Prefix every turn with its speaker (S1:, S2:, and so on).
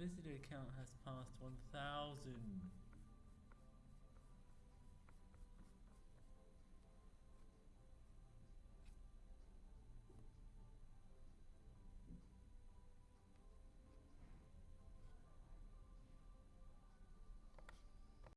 S1: visitor count has passed 1,000.